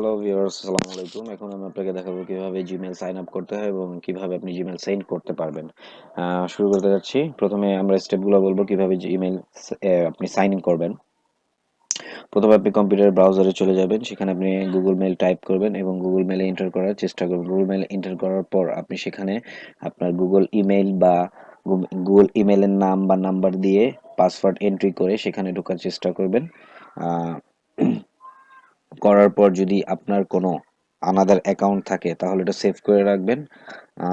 Hello viewers আসসালামু আলাইকুম। এখন আমি আপনাকে দেখাবো কীভাবে জিমেল সাইন আপ করতে হয় এবং কীভাবে আপনি জিমেল সেন্ড করতে পারবেন। শুরু করতে যাচ্ছি। প্রথমে আমরা স্টেপগুলো বলব কীভাবে জিমেল আপনি সাইন ইন করবেন। প্রথমে আপনি কম্পিউটার ব্রাউজারে চলে যাবেন। সেখানে আপনি গুগল মেল টাইপ করবেন এবং গুগল মেলে এন্টার করার চেষ্টা করবেন। গুগল মেলে এন্টার করার পর আপনি সেখানে আপনার গুগল ইমেইল বা গুগল ইমেলের নাম বা নাম্বার দিয়ে পাসওয়ার্ড এন্ট্রি করে সেখানে ঢোকার চেষ্টা করবেন। করার পর যদি আপনার কোনো আনাদার অ্যাকাউন্ট থাকে, তাহলে এটা সেভ করে রাখবেন।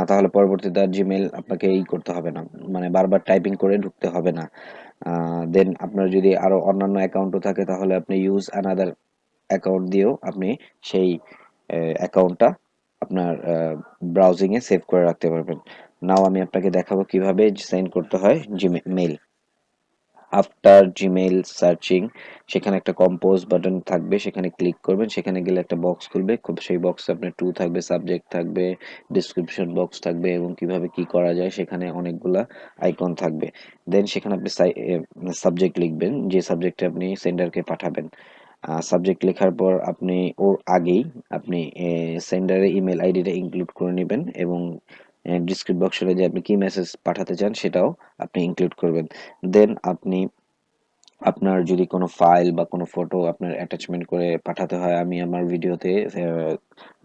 তাহলে পরবর্তীতে আর জিমেল আপনাকে এই করতে হবে না। মানে বারবার টাইপিং করে ঢুকতে হবে না। দেন আপনার যদি আরও অন্যান্য অ্যাকাউন্টও থাকে, তাহলে আপনি ইউজ আনাদার অ্যাকাউন্ট দিয়েও আপনি সেই অ্যাকাউন্টটা আপনার ব্রাউজিং এ সেভ করে রাখতে পারবেন। নাও আমি আপনাকে দেখাবো কীভাবে সেন্ড করতে হয় জিমেল আফটার জিমেইল সার্চিং সেখানে একটা কম্পোজ বাটন থাকবে, সেখানে ক্লিক করবেন, সেখানে গেলে একটা বক্স খুলবে, খুব সেই বক্সে আপনার টু থাকবে সাবজেক্ট থাকবে ডিসক্রিপশন বক্স থাকবে এবং কীভাবে কি করা যায়, সেখানে অনেকগুলা আইকন থাকবে। দেন সেখানে আপনি সাবজেক্ট লিখবেন, যে সাবজেক্টে আপনি সেন্ডারকে পাঠাবেন। সাবজেক্ট লেখার পর আপনি ওর আগেই আপনি সেন্ডারের ইমেল আইডিটা ইনক্লুড করে নেবেন এবং ডিসক্রিপ বক্সে যে আপনি কি মেসেজ পাঠাতে চান, সেটাও আপনি ইনক্লুড করবেন। দেন আপনি, আপনার যদি কোনো ফাইল বা কোনো ফটো আপনার অ্যাটাচমেন্ট করে পাঠাতে হয়, আমি আমার ভিডিওতে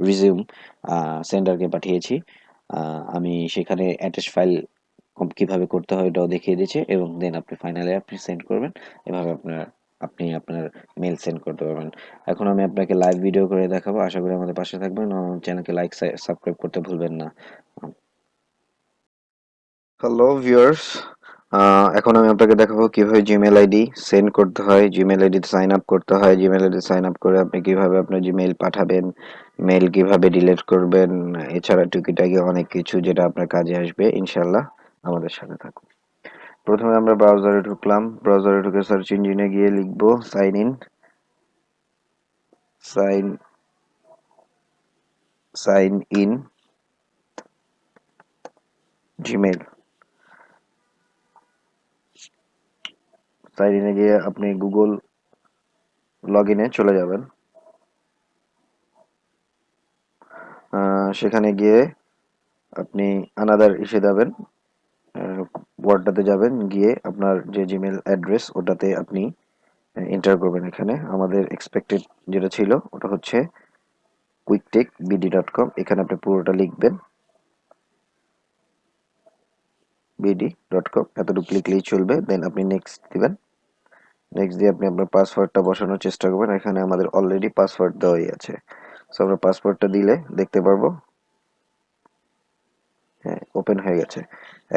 রিজিউম সেন্ডারকে পাঠিয়েছি। আমি সেখানে অ্যাটাচ ফাইল কীভাবে করতে হয় এটাও দেখিয়ে দিয়েছি এবং দেন আপনি ফাইনালে আপনি সেন্ড করবেন। এভাবে আপনার, আপনি আপনার মেল সেন্ড করতে পারবেন। এখন আমি আপনাকে লাইভ ভিডিও করে দেখাবো। আশা করি আমাদের পাশে থাকবেন। চ্যানেলকে লাইক সাবস্ক্রাইব করতে ভুলবেন না। হ্যালো ভিউয়ার্স এখন আমি আপনাকে দেখাবো কীভাবে জিমেল আইডি সেন্ড করতে হয় জিমেল আইডি সাইন আপ করতে হয় জিমেল আইডি সাইন আপ করে আপনি কীভাবে আপনার জিমেইল পাঠাবেন মেল কীভাবে ডিলিট করবেন, এছাড়া টুকিটাকি অনেক কিছু যেটা আপনার কাজে আসবে ইনশাল্লাহ আমাদের সাথে থাকুন। প্রথমে আমরা ব্রাউজারে ঢুকলাম ব্রাউজারে ঢুকে সার্চ ইঞ্জিনে গিয়ে লিখব sign in sign sign in Gmail sign ইনে গিয়ে আপনি গুগল লগ ইনে চলে যাবেন। সেখানে গিয়ে আপনি আনাদার ইসে যাবেন। ওয়ার্ডটাতে যাবেন। গিয়ে আপনার যে জিমেল অ্যাড্রেস ওটাতে আপনি এন্টার করবেন এখানে। আমাদের এক্সপেক্টেড যেটা ছিল, ওটা হচ্ছে কুইকটেক বিডি ডট কম এখানে আপনি পুরোটা লিখবেন। বিডি ডট কম এতটুকু লিখলেই চলবে দেন আপনি নেক্সট দিবেন। নেক্সট দিয়ে আপনি আপনার পাসওয়ার্ডটা বসানোর চেষ্টা করবেন, এখানে আমাদের অলরেডি পাসওয়ার্ড দেওয়াই আছে। সো আমরা পাসওয়ার্ডটা দিলে দেখতে পারব। হ্যাঁ ওপেন হয়ে গেছে।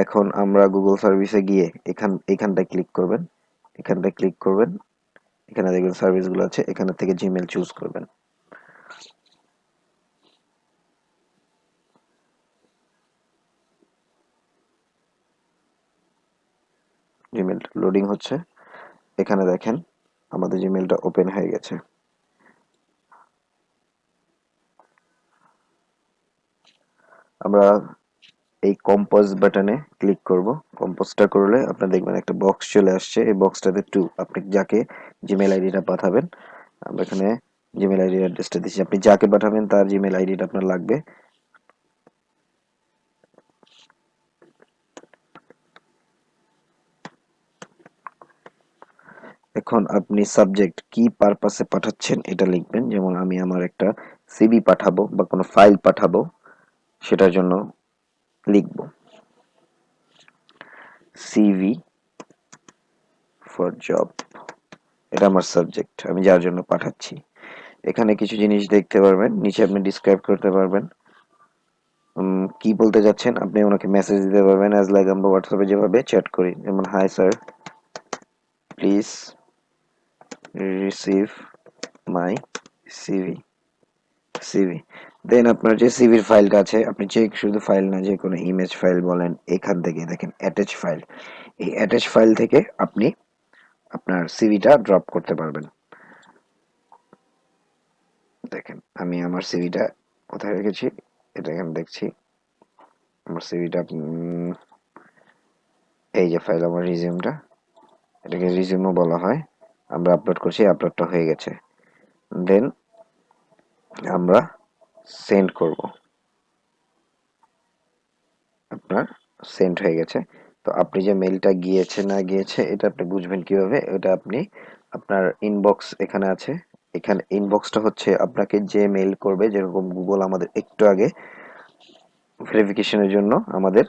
এখন আমরা গুগল সার্ভিসে গিয়ে এখান, এখানটায় ক্লিক করবেন। এখানটায় ক্লিক করবেন। এখানে দেখবেন সার্ভিসগুলো আছে, এখান থেকে জিমেল চুজ করবেন। জিমেল লোডিং হচ্ছে। এখানে দেখেন, আমাদের জিমেলটা ওপেন হয়ে গেছে। আমরা এই কম্পোজ বাটনে ক্লিক করব। কম্পোজটা করলে আপনি দেখবেন একটা বক্স চলে আসছে। এই বক্সটাতে টু আপনি যাকে জিমেল আইডিটা পাঠাবেন, আমরা এখানে জিমেল আইডি অ্যাড্রেসটা দিচ্ছি। আপনি যাকে পাঠাবেন, তার জিমেল আইডিটা আপনার লাগবে। এখন আপনি সাবজেক্ট কি পারপাসে পাঠাচ্ছেন এটা লিখবেন। যেমন আমি আমার একটা সিবি পাঠাবো বা কোনো ফাইল পাঠাবো, সেটার জন্য লিখব। সিভি ফর জব এটা আমার সাবজেক্ট আমি যার জন্য পাঠাচ্ছি। এখানে কিছু জিনিস দেখতে পারবেন, নিচে আপনি ডিসক্রাইব করতে পারবেন। কি বলতে যাচ্ছেন, আপনি ওনাকে মেসেজ দিতে পারবেন অ্যাজ লাইক আমরা হোয়াটসঅ্যাপে যেভাবে চ্যাট করি। যেমন hi sir please receive my CV CV দেন আপনার যে সিভির ফাইলটা আছে, আপনি যে শুধু ফাইল না, যে কোনো ইমেজ ফাইল বলেন, এখান থেকে দেখেন অ্যাটাচ ফাইল এই অ্যাটাচ ফাইল থেকে আপনি আপনার সিভিটা ড্রপ করতে পারবেন। দেখেন, আমি আমার সিভিটা কোথায় রেখেছি? এটা এখানে দেখছি। আমার সিভিটা এই যে ফাইল আমার রিজিউমটা এটাকে রিজিউমও বলা হয়। আমরা আপলোড করছি আপলোডটা হয়ে গেছে। দেন আমরা সেন্ড করব। আপনার সেন্ড হয়ে গেছে। তো আপনি যে মেইলটা গিয়েছে না গিয়েছে, এটা আপনি বুঝবেন কীভাবে? এটা আপনি আপনার ইনবক্স এখানে আছে। এখানে ইনবক্সটা হচ্ছে আপনাকে যে মেইল করবে, যেরকম গুগল আমাদের একটু আগে ভেরিফিকেশনের জন্য আমাদের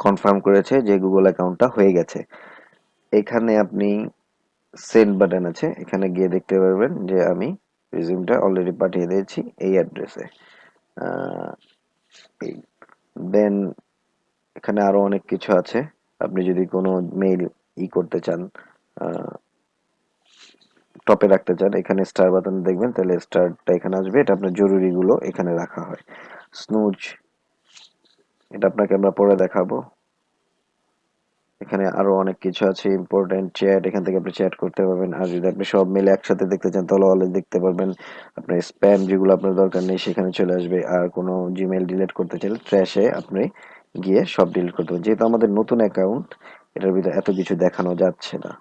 কনফার্ম করেছে যে গুগল অ্যাকাউন্টটা হয়ে গেছে। এখানে আপনি সেন্ড বাটন আছে, এখানে গিয়ে দেখতে পারবেন যে আমি রিজিউমটা অলরেডি পাঠিয়ে দিয়েছি এই অ্যাড্রেসে দেন এখানে আরও অনেক কিছু আছে। আপনি যদি কোনো মেইল ই করতে চান টপে রাখতে চান, এখানে স্টার বাটন দেখবেন, তাহলে স্টারটা এখানে আসবে। এটা আপনার জরুরিগুলো এখানে রাখা হয়। স্নুজ এটা আপনাকে আমরা পরে দেখাবো। এখানে আরও অনেক কিছু আছে ইম্পর্টেন্ট চ্যাট এখান থেকে আপনি চ্যাট করতে পারবেন। আর যদি আপনি সব মিলে একসাথে দেখতে চান, তাহলে অলওয়েজ দেখতে পারবেন। আপনার স্প্যাম যেগুলো আপনার দরকার নেই, সেখানে চলে আসবে। আর কোনো জিমেল ডিলিট করতে চাইলে ট্র্যাশে আপনি গিয়ে সব ডিলিট করতে পারবেন। যেহেতু আমাদের নতুন অ্যাকাউন্ট এটার ভিতরে এত কিছু দেখানো যাচ্ছে না।